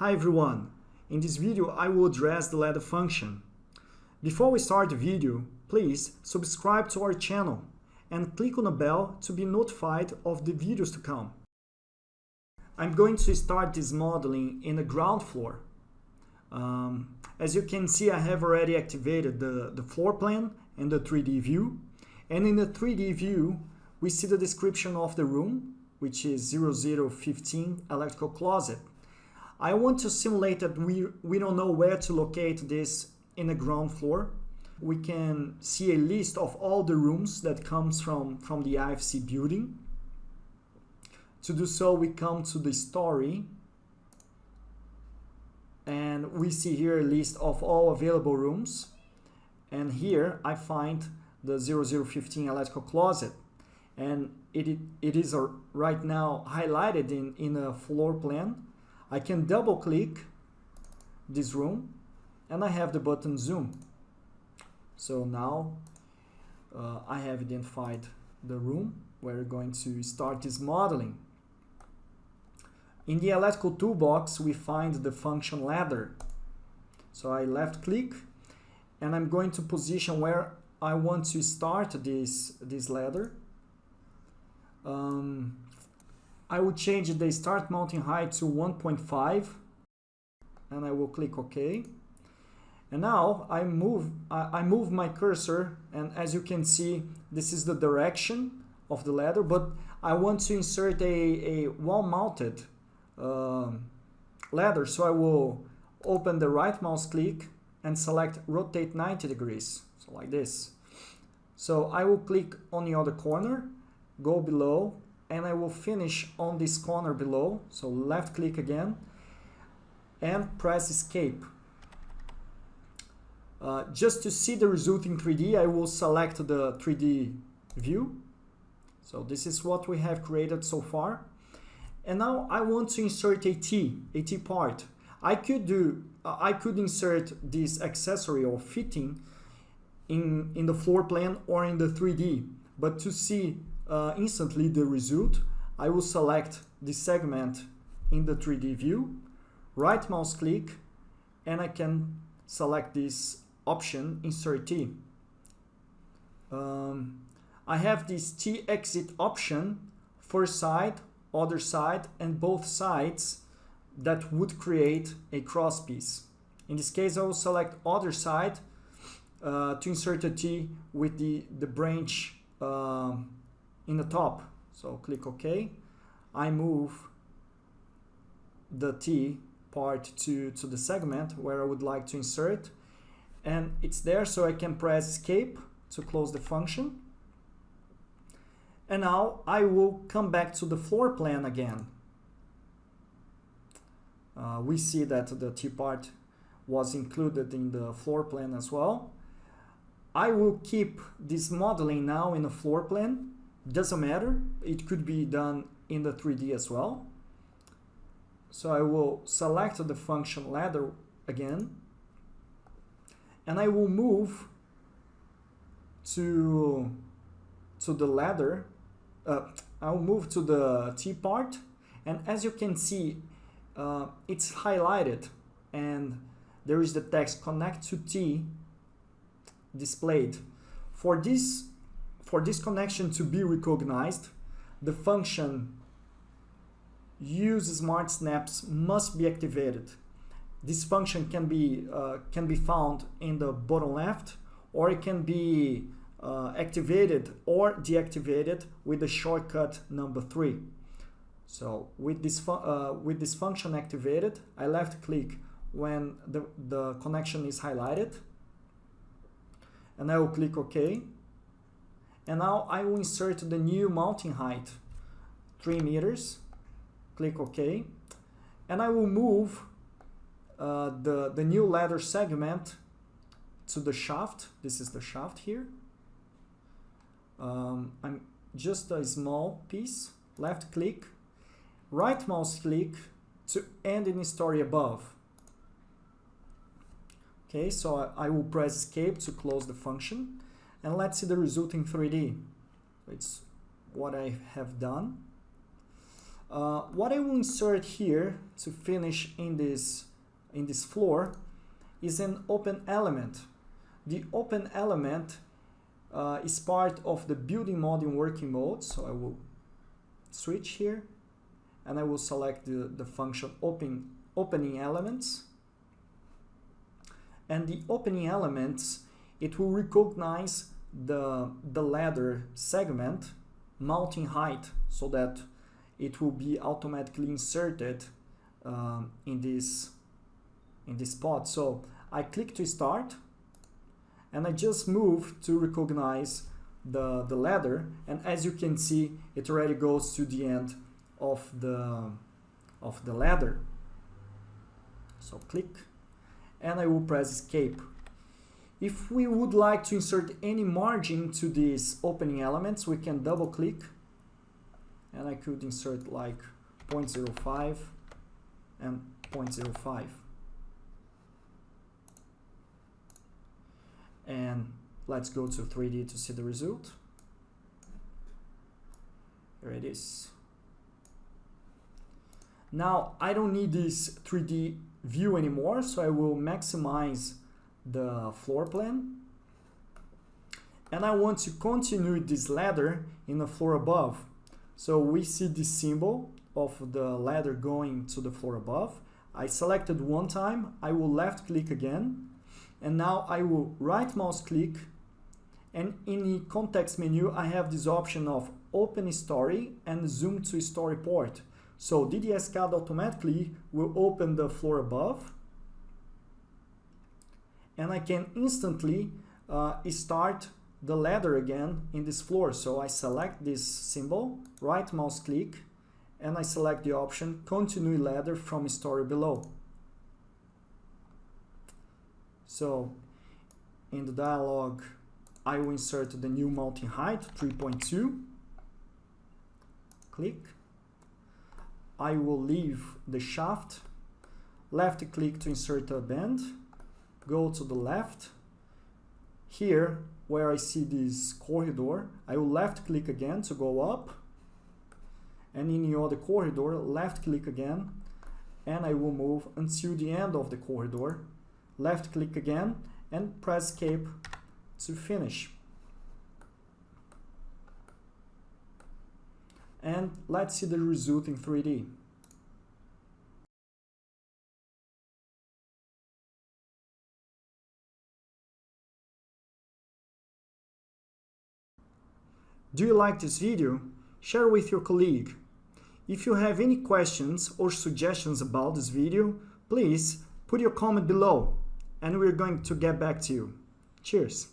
Hi everyone! In this video I will address the ladder function. Before we start the video, please subscribe to our channel and click on the bell to be notified of the videos to come. I'm going to start this modeling in the ground floor. Um, as you can see I have already activated the, the floor plan and the 3D view and in the 3D view we see the description of the room which is 0015 electrical closet I want to simulate that we, we don't know where to locate this in the ground floor. We can see a list of all the rooms that comes from, from the IFC building. To do so, we come to the story and we see here a list of all available rooms. And here I find the 0015 electrical closet and it, it is right now highlighted in, in a floor plan I can double click this room and I have the button zoom. So now uh, I have identified the room where we're going to start this modeling. In the electrical toolbox, we find the function ladder. So I left click and I'm going to position where I want to start this, this ladder. Um, I will change the start mounting height to 1.5 and I will click OK. And now I move, I move my cursor and as you can see, this is the direction of the ladder, but I want to insert a, a wall-mounted uh, ladder. So I will open the right mouse click and select rotate 90 degrees, so like this. So I will click on the other corner, go below and I will finish on this corner below. So left click again and press escape. Uh, just to see the result in 3D, I will select the 3D view. So this is what we have created so far. And now I want to insert a T, a T part. I could do, uh, I could insert this accessory or fitting in, in the floor plan or in the 3D. But to see uh, instantly the result, I will select the segment in the 3D view, right mouse click, and I can select this option, insert T. Um, I have this T exit option, first side, other side, and both sides that would create a cross piece. In this case, I will select other side uh, to insert a T with the, the branch uh, in the top. So click OK. I move the T part to, to the segment where I would like to insert. And it's there so I can press escape to close the function. And now I will come back to the floor plan again. Uh, we see that the T part was included in the floor plan as well. I will keep this modeling now in the floor plan doesn't matter. It could be done in the 3D as well. So I will select the function ladder again. And I will move to, to the ladder. Uh, I'll move to the T part. And as you can see, uh, it's highlighted. And there is the text connect to T displayed. For this for this connection to be recognized, the function use smart snaps must be activated. This function can be, uh, can be found in the bottom left or it can be uh, activated or deactivated with the shortcut number three. So with this, uh, with this function activated, I left click when the, the connection is highlighted and I will click OK and now I will insert the new mounting height, 3 meters. Click OK. And I will move uh, the, the new ladder segment to the shaft. This is the shaft here. Um, I'm just a small piece, left click, right mouse click to end in story above. Okay, so I, I will press escape to close the function and let's see the result in 3D. It's what I have done. Uh, what I will insert here to finish in this, in this floor is an open element. The open element uh, is part of the building mode in working mode. So I will switch here and I will select the, the function open, opening elements. And the opening elements, it will recognize the, the ladder segment mounting height so that it will be automatically inserted um, in this in this spot. So I click to start and I just move to recognize the, the ladder. And as you can see it already goes to the end of the of the ladder. So click and I will press escape if we would like to insert any margin to these opening elements we can double click and I could insert like 0.05 and 0.05 and let's go to 3D to see the result. Here it is. Now I don't need this 3D view anymore, so I will maximize the floor plan. And I want to continue this ladder in the floor above. So we see the symbol of the ladder going to the floor above. I selected one time, I will left click again and now I will right mouse click and in the context menu I have this option of open story and zoom to story port. So DDS-CAD automatically will open the floor above and I can instantly uh, start the ladder again in this floor. So I select this symbol, right mouse click, and I select the option continue ladder from story below. So in the dialog, I will insert the new mounting height 3.2. Click. I will leave the shaft. Left click to insert a bend. Go to the left. Here, where I see this corridor, I will left click again to go up. And in the other corridor, left click again. And I will move until the end of the corridor left click again and press escape to finish. And let's see the result in 3D. Do you like this video? Share with your colleague. If you have any questions or suggestions about this video, please put your comment below and we're going to get back to you. Cheers!